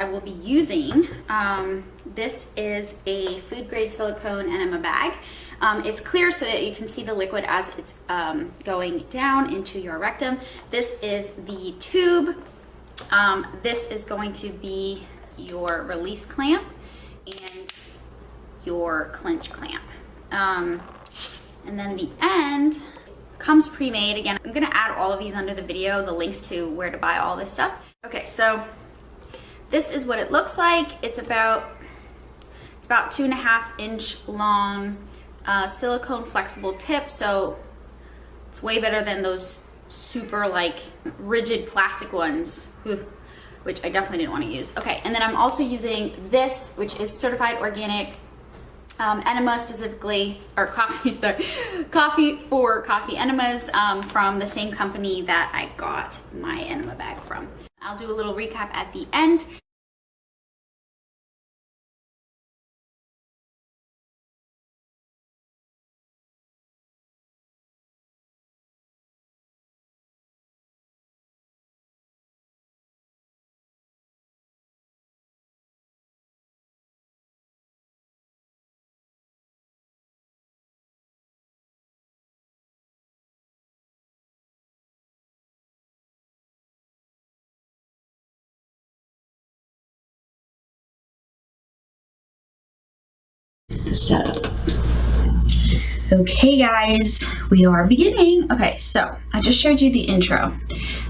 I will be using, um, this is a food grade silicone enema bag. Um, it's clear so that you can see the liquid as it's um, going down into your rectum. This is the tube. Um, this is going to be your release clamp and your clinch clamp. Um, and then the end comes pre-made. Again, I'm gonna add all of these under the video, the links to where to buy all this stuff. Okay, so this is what it looks like. It's about, it's about two and a half inch long uh, silicone flexible tip. So it's way better than those super like rigid plastic ones, which I definitely didn't want to use. Okay, and then I'm also using this, which is certified organic um, enema specifically, or coffee, sorry, coffee for coffee enemas um, from the same company that I got my enema bag from. I'll do a little recap at the end. Setup. Okay guys, we are beginning. Okay, so I just showed you the intro.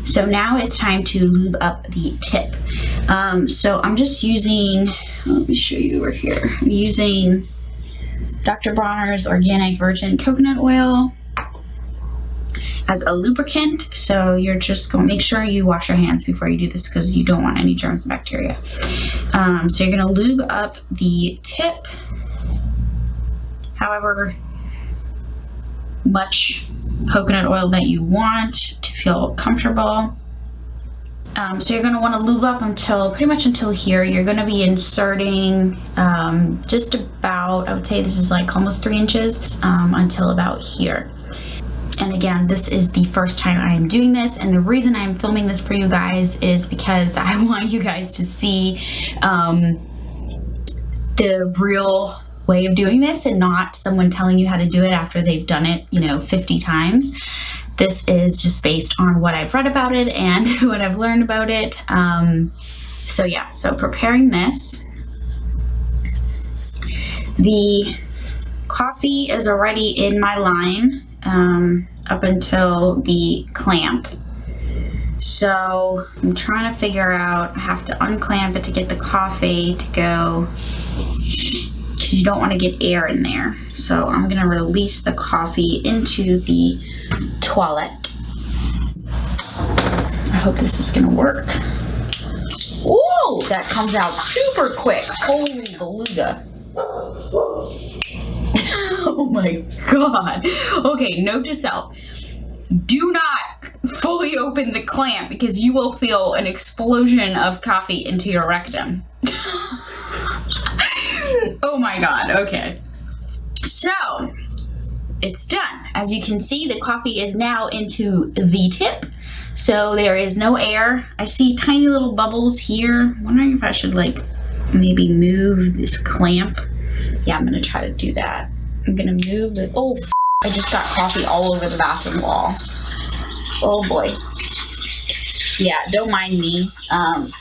So now it's time to lube up the tip. Um, so I'm just using, let me show you over here. I'm using Dr. Bronner's Organic Virgin Coconut Oil as a lubricant. So you're just going to make sure you wash your hands before you do this because you don't want any germs and bacteria. Um, so you're going to lube up the tip however much coconut oil that you want to feel comfortable. Um, so you're going to want to lube up until pretty much until here. You're going to be inserting um, just about, I would say this is like almost three inches um, until about here. And again, this is the first time I am doing this. And the reason I'm filming this for you guys is because I want you guys to see um, the real way of doing this and not someone telling you how to do it after they've done it, you know, 50 times. This is just based on what I've read about it and what I've learned about it. Um, so yeah, so preparing this. The coffee is already in my line um, up until the clamp. So I'm trying to figure out, I have to unclamp it to get the coffee to go because you don't want to get air in there. So I'm going to release the coffee into the toilet. I hope this is going to work. Whoa, that comes out super quick. Holy beluga. oh my god. Okay, note to self. Do not fully open the clamp because you will feel an explosion of coffee into your rectum. Oh my god, okay. So, it's done. As you can see, the coffee is now into the tip. So there is no air. I see tiny little bubbles here. I'm wondering if I should like maybe move this clamp. Yeah, I'm gonna try to do that. I'm gonna move it. Oh, I just got coffee all over the bathroom wall. Oh boy. Yeah, don't mind me. Um,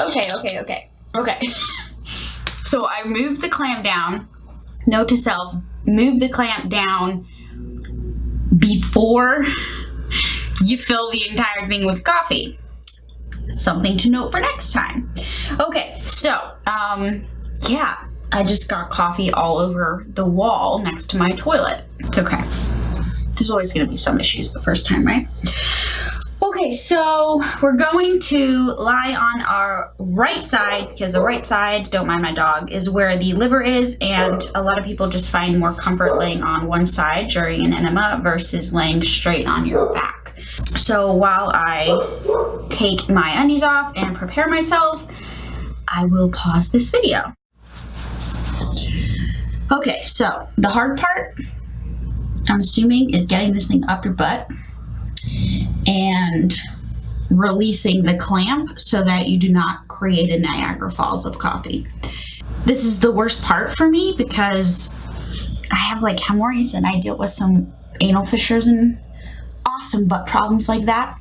okay, okay, okay, okay. so I moved the clamp down. Note to self, move the clamp down before you fill the entire thing with coffee. Something to note for next time. Okay, so, um, yeah, I just got coffee all over the wall next to my toilet. It's okay. There's always gonna be some issues the first time, right? Okay, so we're going to lie on our right side because the right side, don't mind my dog, is where the liver is and a lot of people just find more comfort laying on one side during an enema versus laying straight on your back. So while I take my undies off and prepare myself, I will pause this video. Okay, so the hard part, I'm assuming, is getting this thing up your butt and releasing the clamp so that you do not create a Niagara Falls of coffee. This is the worst part for me because I have like hemorrhoids and I deal with some anal fissures and awesome butt problems like that.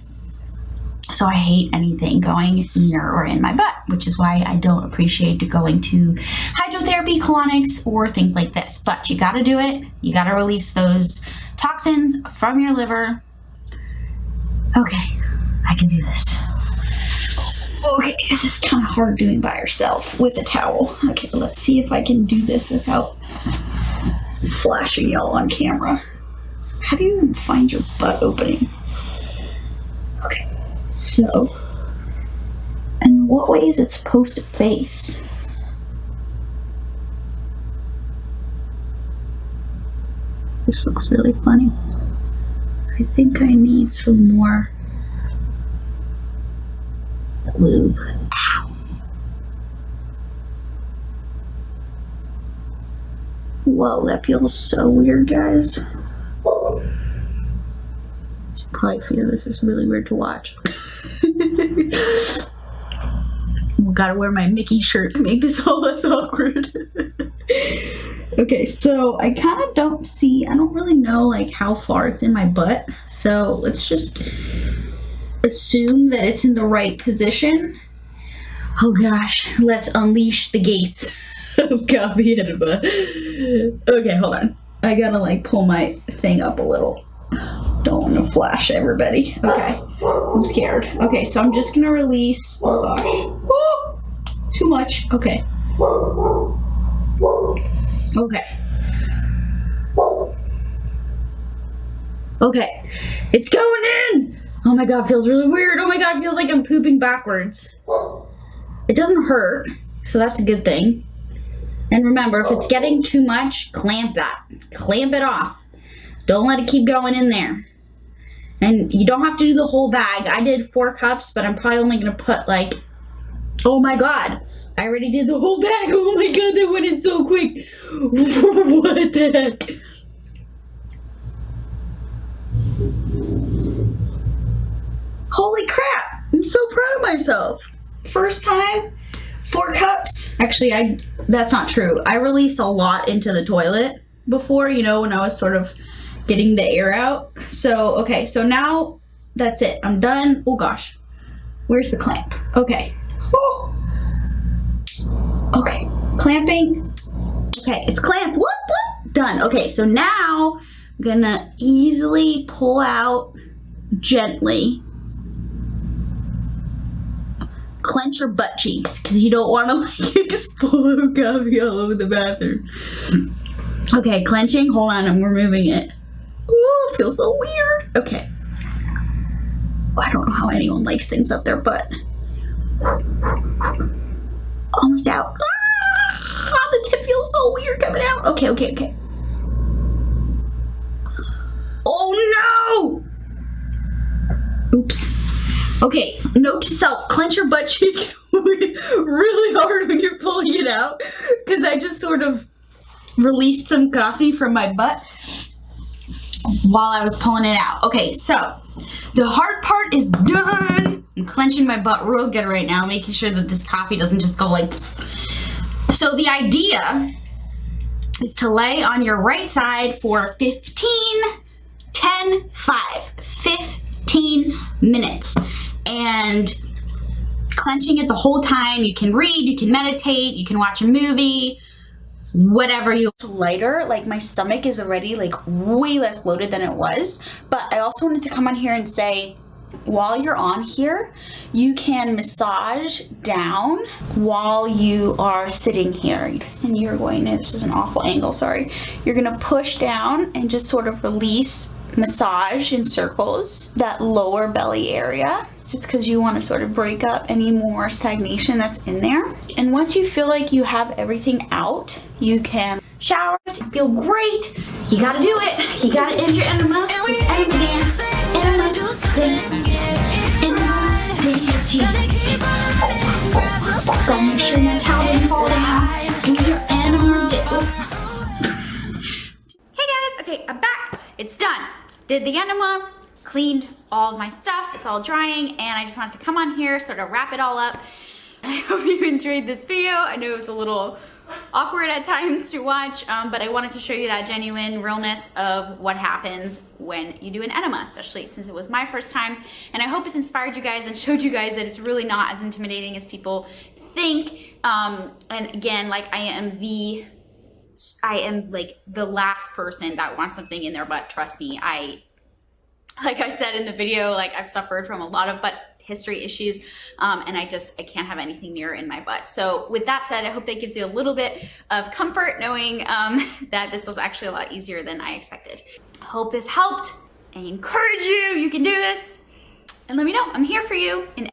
So I hate anything going near or in my butt, which is why I don't appreciate going to hydrotherapy, colonics, or things like this. But you gotta do it. You gotta release those toxins from your liver. Okay, I can do this. Okay, this is kind of hard doing by yourself with a towel. Okay, let's see if I can do this without flashing y'all on camera. How do you even find your butt opening? Okay, so, and what way is it supposed to face? This looks really funny. I think I need some more lube. Ow. Whoa, that feels so weird, guys. You probably feel this is really weird to watch. gotta wear my Mickey shirt to make this all less awkward. okay, so I kind of don't see, I don't really know like how far it's in my butt. So let's just assume that it's in the right position. Oh gosh, let's unleash the gates of coffee enema. Okay, hold on. I gotta like pull my thing up a little. Don't want to flash everybody. Okay, I'm scared. Okay, so I'm just gonna release. Oh gosh. Too much. Okay. Okay. Okay, it's going in. Oh my god, feels really weird. Oh my god, feels like I'm pooping backwards. It doesn't hurt, so that's a good thing. And remember, if it's getting too much, clamp that. Clamp it off. Don't let it keep going in there. And you don't have to do the whole bag. I did four cups, but I'm probably only going to put like, oh my god. I already did the whole bag. Oh my god, that went in so quick. what the heck? Holy crap! I'm so proud of myself. First time, four cups. Actually, I that's not true. I released a lot into the toilet before, you know, when I was sort of getting the air out. So, okay, so now that's it. I'm done. Oh gosh. Where's the clamp? Okay. Oh. Okay, clamping. Okay, it's clamped. Whoop, whoop. Done. Okay, so now I'm gonna easily pull out gently clench your butt cheeks because you don't want to like explode coffee all over the bathroom. Okay, clenching. Hold on, I'm removing it. Ooh, feels so weird. Okay. I don't know how anyone likes things up their butt. Almost out. Ah, the tip feels Oh, so weird coming out. Okay, okay, okay. Oh no! Oops. Okay, note to self, clench your butt cheeks really hard when you're pulling it out because I just sort of released some coffee from my butt while I was pulling it out. Okay, so the hard part is done. I'm clenching my butt real good right now, making sure that this coffee doesn't just go like... So the idea is to lay on your right side for 15, 10, 5, 15 minutes. And clenching it the whole time. You can read, you can meditate, you can watch a movie, whatever you lighter like my stomach is already like way less bloated than it was. But I also wanted to come on here and say while you're on here you can massage down while you are sitting here and you're going to this is an awful angle sorry you're gonna push down and just sort of release massage in circles that lower belly area just because you want to sort of break up any more stagnation that's in there. And once you feel like you have everything out, you can shower, feel great. You gotta do it. You gotta end your enema. Enema fall down. Do Hey guys, okay, I'm back. It's done. Did the enema, cleaned all my stuff. It's all drying and I just wanted to come on here, sort of wrap it all up. I hope you enjoyed this video. I know it was a little awkward at times to watch, um, but I wanted to show you that genuine realness of what happens when you do an enema, especially since it was my first time. And I hope it's inspired you guys and showed you guys that it's really not as intimidating as people think. Um, and again, like I am the, I am like the last person that wants something in their butt. Trust me, I, like I said in the video, like I've suffered from a lot of butt history issues um, and I just I can't have anything near in my butt. So with that said I hope that gives you a little bit of comfort knowing um, that this was actually a lot easier than I expected. Hope this helped. I encourage you you can do this. And let me know. I'm here for you in